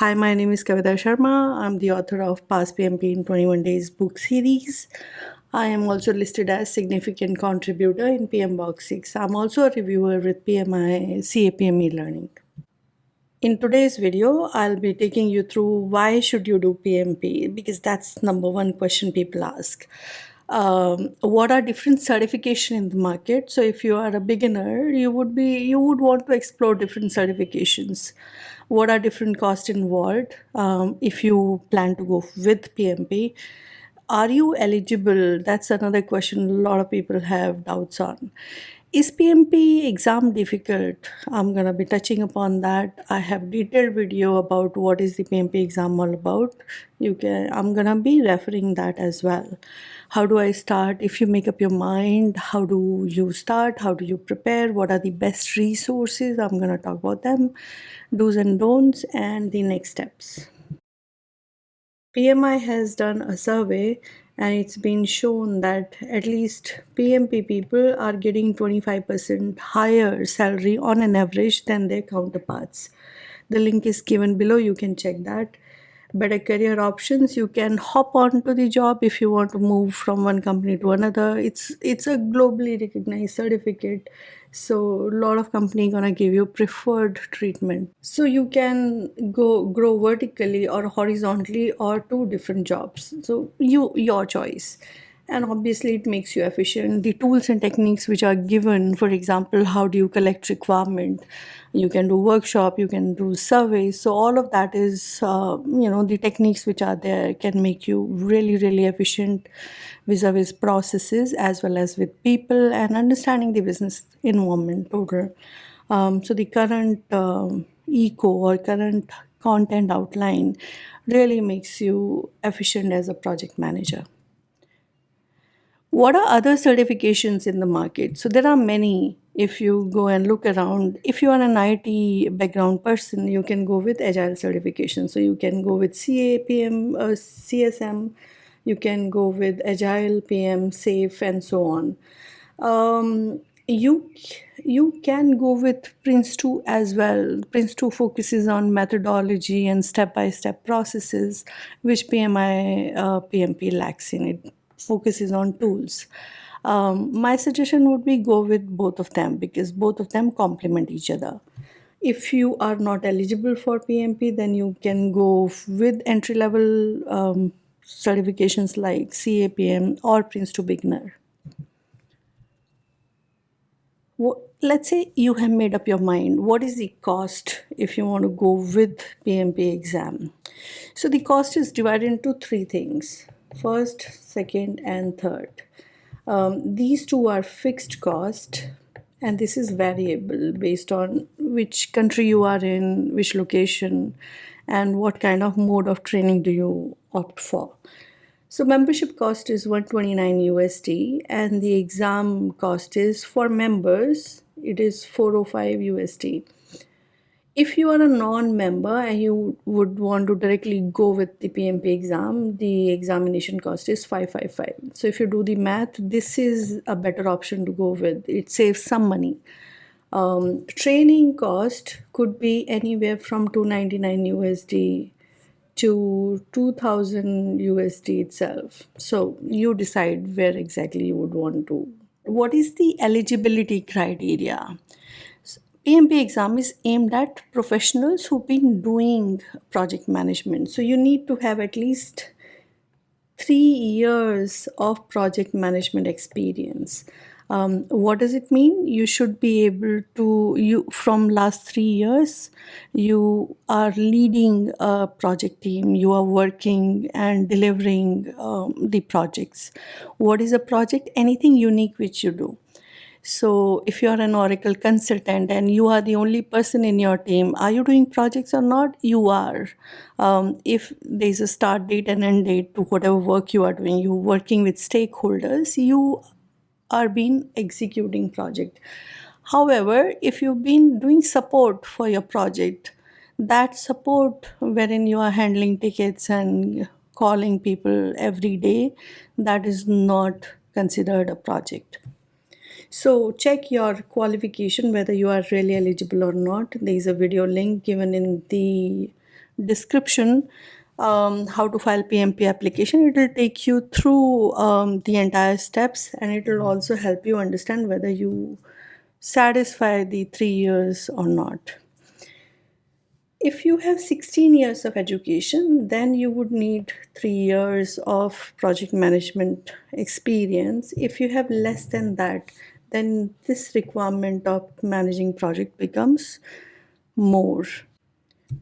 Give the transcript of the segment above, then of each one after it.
Hi, my name is Kavita Sharma. I'm the author of Pass PMP in 21 Days book series. I am also listed as significant contributor in PMBOK 6. I'm also a reviewer with PMI CAPM learning. In today's video, I'll be taking you through why should you do PMP because that's number one question people ask. Um, what are different certification in the market? So if you are a beginner, you would be you would want to explore different certifications what are different costs involved um, if you plan to go with PMP. Are you eligible? That's another question a lot of people have doubts on. Is PMP exam difficult? I'm gonna be touching upon that. I have detailed video about what is the PMP exam all about. You can I'm gonna be referring that as well. How do I start? If you make up your mind, how do you start? How do you prepare? What are the best resources? I'm gonna talk about them, do's and don'ts, and the next steps. PMI has done a survey and it's been shown that at least PMP people are getting 25% higher salary on an average than their counterparts. The link is given below, you can check that. Better career options, you can hop on to the job if you want to move from one company to another. It's it's a globally recognized certificate. So a lot of company gonna give you preferred treatment. So you can go grow vertically or horizontally or two different jobs. So you your choice and obviously it makes you efficient. The tools and techniques which are given for example how do you collect requirement? You can do workshop you can do surveys. So all of that is uh, you know the techniques which are there can make you really really efficient vis-a-vis processes as well as with people and understanding the business environment total um, so the current um, eco or current content outline really makes you efficient as a project manager what are other certifications in the market? So there are many. If you go and look around, if you are an IT background person, you can go with Agile certification. So you can go with CAPM, uh, CSM, you can go with Agile, PM, SAFe, and so on. Um, you you can go with Prince2 as well. Prince2 focuses on methodology and step-by-step -step processes, which PMI uh, PMP lacks in it focuses on tools. Um, my suggestion would be go with both of them because both of them complement each other. If you are not eligible for PMP, then you can go with entry level um, certifications like CAPM or Prince2 Beginner. let's say you have made up your mind what is the cost if you want to go with PMP exam so the cost is divided into three things first, second, and third. Um, these two are fixed cost and this is variable based on which country you are in, which location, and what kind of mode of training do you opt for. So membership cost is 129 USD and the exam cost is for members, it is 405 USD if you are a non-member and you would want to directly go with the PMP exam, the examination cost is 555. So if you do the math, this is a better option to go with. It saves some money. Um, training cost could be anywhere from 299 USD to 2000 USD itself. So you decide where exactly you would want to. What is the eligibility criteria? PMP exam is aimed at professionals who've been doing project management. So you need to have at least three years of project management experience. Um, what does it mean? You should be able to, you from last three years, you are leading a project team, you are working and delivering um, the projects. What is a project? Anything unique which you do. So if you're an Oracle consultant and you are the only person in your team, are you doing projects or not? You are. Um, if there's a start date and end date to whatever work you are doing, you're working with stakeholders, you are being executing project. However, if you've been doing support for your project, that support wherein you are handling tickets and calling people every day, that is not considered a project. So check your qualification whether you are really eligible or not. There is a video link given in the description um, how to file PMP application. It will take you through um, the entire steps and it will also help you understand whether you satisfy the three years or not. If you have 16 years of education, then you would need three years of project management experience. If you have less than that, then this requirement of managing project becomes more.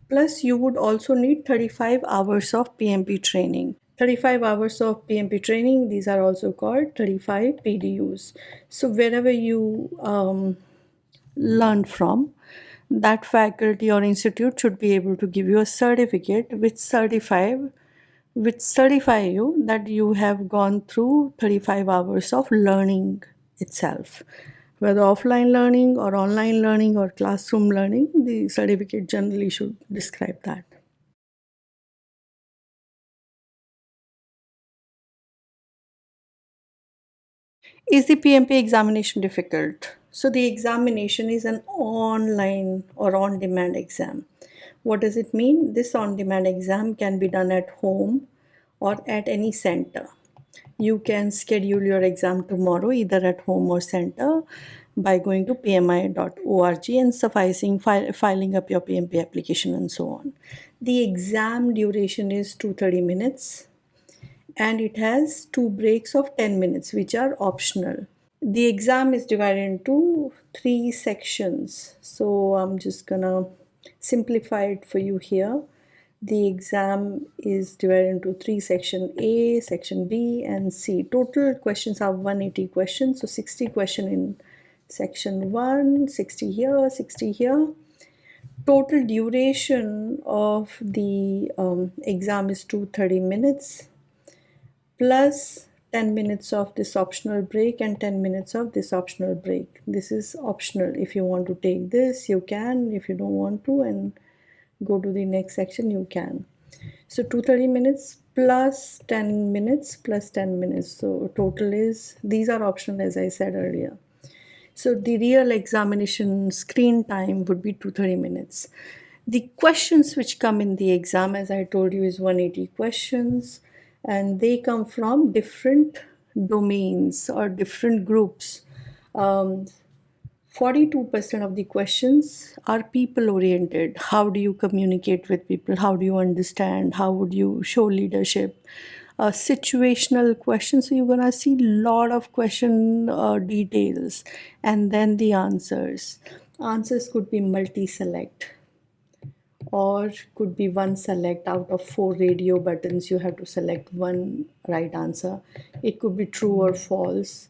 Plus, you would also need 35 hours of PMP training. 35 hours of PMP training, these are also called 35 PDUs. So, wherever you um, learn from, that faculty or institute should be able to give you a certificate which certify which certify you that you have gone through 35 hours of learning itself whether offline learning or online learning or classroom learning the certificate generally should describe that is the pmp examination difficult so the examination is an online or on-demand exam. What does it mean? This on-demand exam can be done at home or at any center. You can schedule your exam tomorrow either at home or center by going to pmi.org and sufficing fi filing up your PMP application and so on. The exam duration is 230 minutes and it has two breaks of 10 minutes which are optional. The exam is divided into three sections. So I'm just gonna simplify it for you here the exam is divided into three section A, section B and C. Total questions are 180 questions so 60 question in section 1, 60 here, 60 here. Total duration of the um, exam is 230 minutes plus 10 minutes of this optional break and 10 minutes of this optional break this is optional if you want to take this you can if you don't want to and go to the next section you can. So 230 minutes plus 10 minutes plus 10 minutes. So total is these are optional as I said earlier. So the real examination screen time would be 230 minutes. The questions which come in the exam as I told you is 180 questions and they come from different domains or different groups. Um, 42% um, of the questions are people oriented. How do you communicate with people? How do you understand? How would you show leadership? Uh, situational questions. So you're gonna see a lot of question uh, details and then the answers. Answers could be multi-select or could be one select out of four radio buttons you have to select one right answer it could be true or false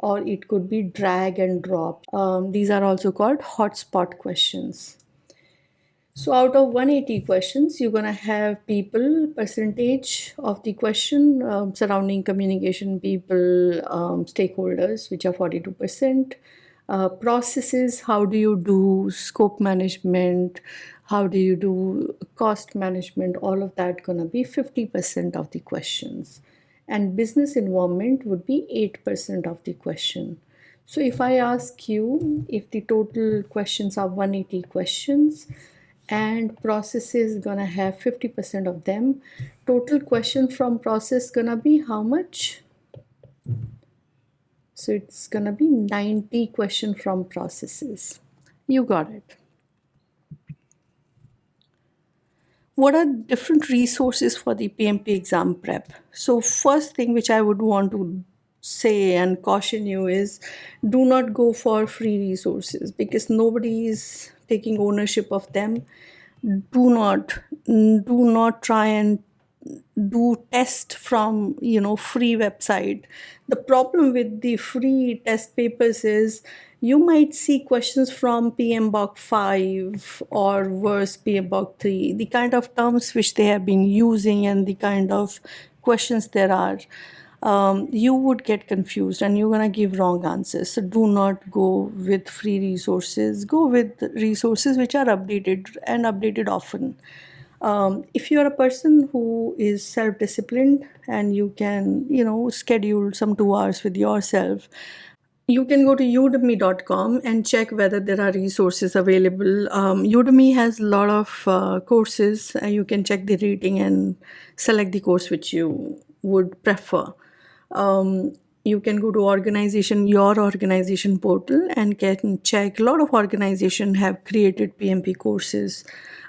or it could be drag and drop. Um, these are also called hotspot questions. So out of 180 questions you're gonna have people percentage of the question um, surrounding communication people um, stakeholders which are 42 percent. Uh, processes how do you do scope management? How do you do cost management? All of that gonna be 50% of the questions and business environment would be 8% of the question. So if I ask you if the total questions are 180 questions and process is gonna have 50% of them total question from process gonna be how much? So it's gonna be 90 question from processes. You got it what are different resources for the PMP exam prep? So first thing which I would want to say and caution you is do not go for free resources because nobody is taking ownership of them. Do not do not try and do test from you know free website the problem with the free test papers is you might see questions from PMBOK 5 or worse PMBOK 3, the kind of terms which they have been using and the kind of questions there are. Um, you would get confused and you're going to give wrong answers. So do not go with free resources. Go with resources which are updated and updated often. Um, if you're a person who is self-disciplined and you can, you know, schedule some two hours with yourself, you can go to udemy.com and check whether there are resources available. Um, Udemy has a lot of uh, courses. Uh, you can check the rating and select the course which you would prefer. Um, you can go to organization your organization portal and can check a lot of organization have created pmp courses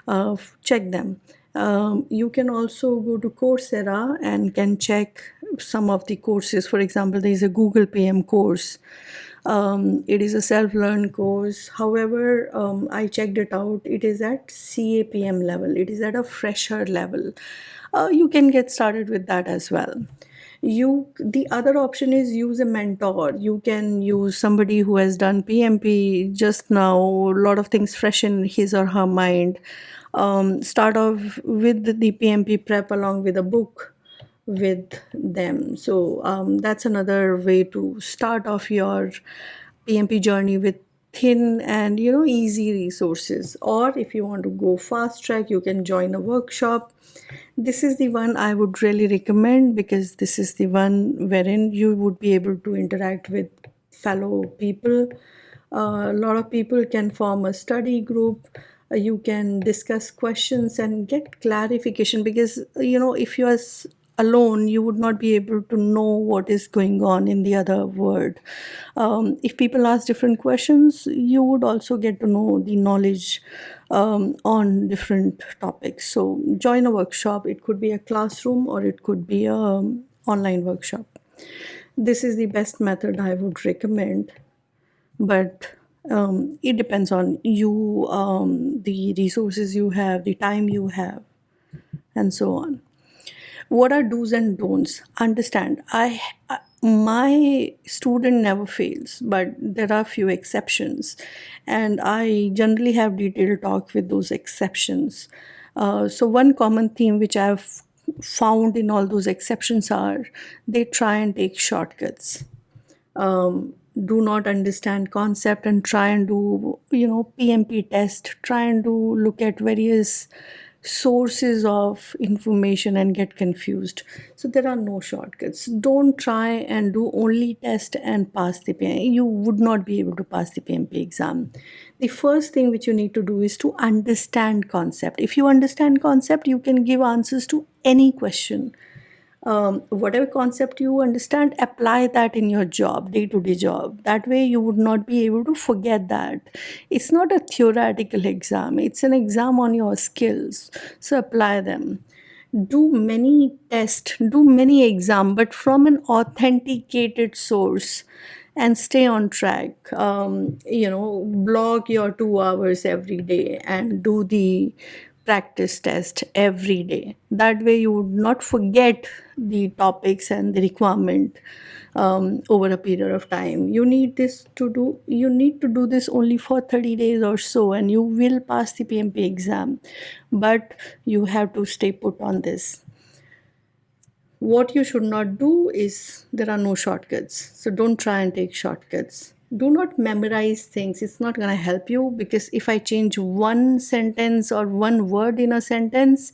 uh, check them um, you can also go to coursera and can check some of the courses. For example there is a google pm course. Um, it is a self-learned course. However um, i checked it out. It is at capm level. It is at a fresher level. Uh, you can get started with that as well. You the other option is use a mentor. You can use somebody who has done pmp just now. A lot of things fresh in his or her mind um, start off with the pmp prep along with a book with them. So um, that's another way to start off your pmp journey with thin and you know easy resources. Or if you want to go fast track you can join a workshop. This is the one i would really recommend because this is the one wherein you would be able to interact with fellow people. Uh, a lot of people can form a study group you can discuss questions and get clarification because you know if you are alone you would not be able to know what is going on in the other world. Um, if people ask different questions you would also get to know the knowledge um, on different topics. So join a workshop. It could be a classroom or it could be a um, online workshop. This is the best method i would recommend. But um, it depends on you um, the resources you have the time you have and so on. What are do's and don'ts? Understand i my student never fails but there are few exceptions. And i generally have detailed talk with those exceptions. Uh, so one common theme which i've found in all those exceptions are they try and take shortcuts. Um, do not understand concept and try and do you know pmp test try and do look at various sources of information and get confused. So there are no shortcuts. Don't try and do only test and pass the PMP. You would not be able to pass the PMP exam. The first thing which you need to do is to understand concept. If you understand concept, you can give answers to any question um, whatever concept you understand apply that in your job day-to-day job. That way you would not be able to forget that. It's not a theoretical exam. It's an exam on your skills. So apply them. Do many tests do many exam but from an authenticated source and stay on track. Um, you know block your two hours every day and do the practice test every day. That way, you would not forget the topics and the requirement um, over a period of time. You need this to do. You need to do this only for thirty days or so, and you will pass the PMP exam. But you have to stay put on this. What you should not do is there are no shortcuts. So don't try and take shortcuts do not memorize things. It's not going to help you because if i change one sentence or one word in a sentence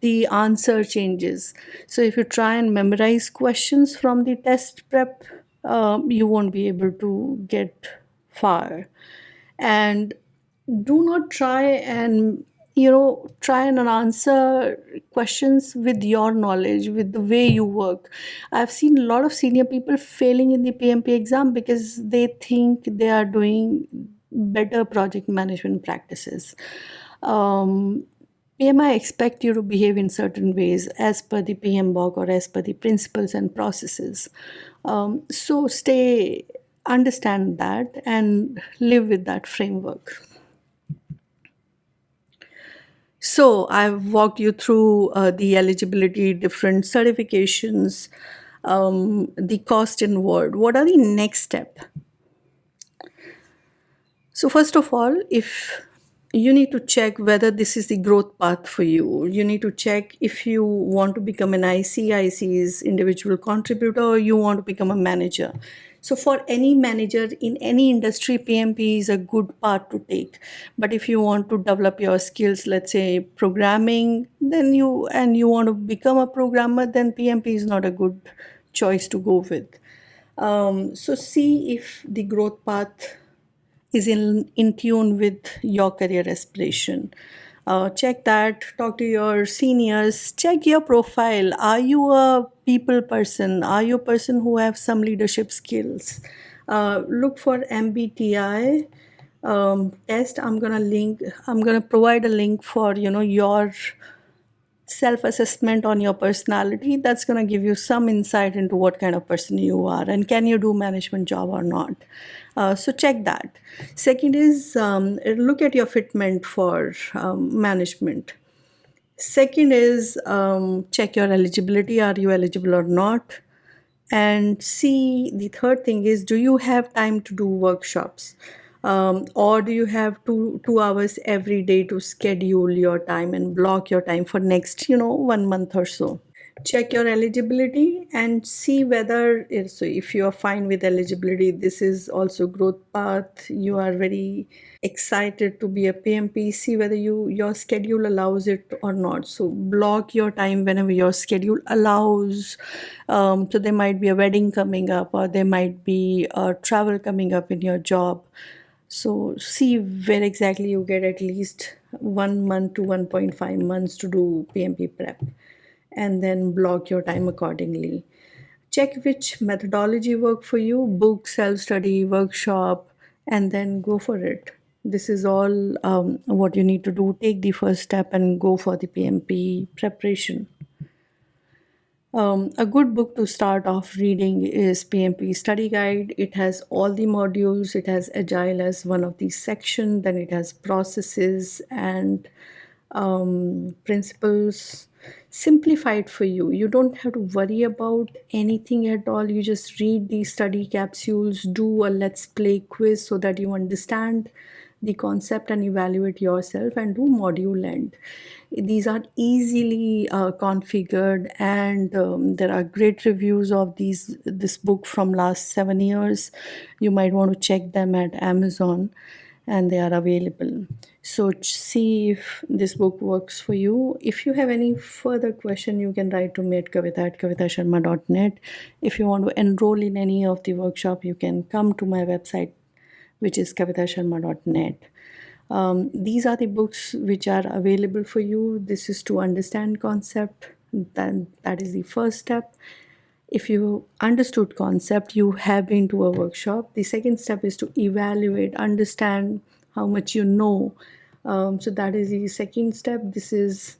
the answer changes. So if you try and memorize questions from the test prep um, you won't be able to get far. And do not try and you know try and answer questions with your knowledge with the way you work i've seen a lot of senior people failing in the pmp exam because they think they are doing better project management practices um, PMI expect you to behave in certain ways as per the PMBOK or as per the principles and processes. Um, so stay, understand that and live with that framework. So I've walked you through uh, the eligibility, different certifications, um, the cost involved. What are the next step? So first of all, if you need to check whether this is the growth path for you. You need to check if you want to become an IC, IC's individual contributor, or you want to become a manager. So for any manager in any industry, PMP is a good part to take. But if you want to develop your skills, let's say programming, then you and you want to become a programmer, then PMP is not a good choice to go with. Um, so see if the growth path is in, in tune with your career aspiration. Uh, check that, talk to your seniors, check your profile. Are you a people person? Are you a person who have some leadership skills? Uh, look for MBTI um, test. I'm gonna link. I'm gonna provide a link for you know your self assessment on your personality that's going to give you some insight into what kind of person you are and can you do management job or not uh, so check that. Second is um, look at your fitment for um, management. Second is um, check your eligibility. Are you eligible or not? And see the third thing is do you have time to do workshops? Um, or do you have two two hours every day to schedule your time and block your time for next you know one month or so check your eligibility and see whether so if you are fine with eligibility this is also growth path. You are very excited to be a pmp see whether you your schedule allows it or not. So block your time whenever your schedule allows. Um, so there might be a wedding coming up or there might be a travel coming up in your job. So see where exactly you get at least one month to 1.5 months to do PMP prep and then block your time accordingly. Check which methodology work for you, book, self-study, workshop, and then go for it. This is all um, what you need to do. Take the first step and go for the PMP preparation. Um, a good book to start off reading is PMP Study Guide. It has all the modules. It has Agile as one of the section. Then it has processes and um, principles simplified for you. You don't have to worry about anything at all. You just read these study capsules, do a let's play quiz so that you understand the concept and evaluate yourself and do module end these are easily uh, configured and um, there are great reviews of these this book from last seven years you might want to check them at amazon and they are available so see if this book works for you. If you have any further question you can write to me at kavita at kavitasharma.net if you want to enroll in any of the workshop you can come to my website which is kavitasharma.net um, these are the books which are available for you. This is to understand concept. Then that is the first step. If you understood concept you have been to a workshop. The second step is to evaluate understand how much you know. Um, so that is the second step. This is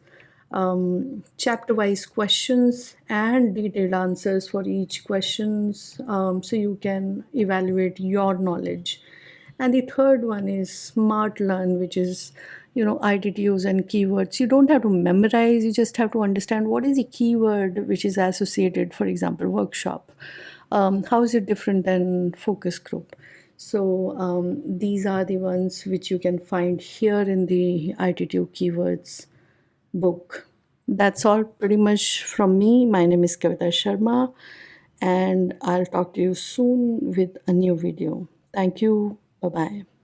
um, chapter wise questions and detailed answers for each questions um, so you can evaluate your knowledge. And the third one is smart learn which is you know ITTOs and keywords. You don't have to memorize you just have to understand what is the keyword which is associated for example workshop. Um, how is it different than focus group so um, these are the ones which you can find here in the ITTO keywords book. That's all pretty much from me. My name is Kavita Sharma and I'll talk to you soon with a new video. Thank you. Bye bye.